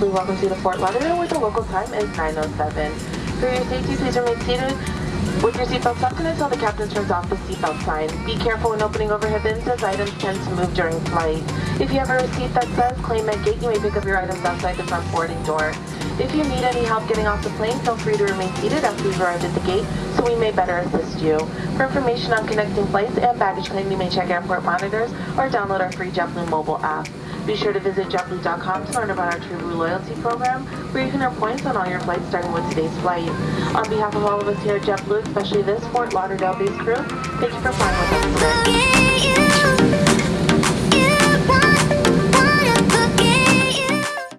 Welcomes you to Fort Lauderdale where the local time is 9.07. For your safety, please remain seated with your seatbelt tucked in until the captain turns off the seatbelt sign. Be careful when opening overhead bins as items tend to move during flight. If you have a receipt that says claim at gate, you may pick up your items outside the front boarding door. If you need any help getting off the plane, feel free to remain seated after we've arrived at the gate so we may better assist you. For information on connecting flights and baggage claim, you may check airport monitors or download our free JetBlue mobile app. Be sure to visit JetBlue.com to learn about our TrueBlue loyalty program, where you can earn points on all your flights starting with today's flight. On behalf of all of us here at JetBlue, especially this Fort Lauderdale-based crew, thank you for flying with us.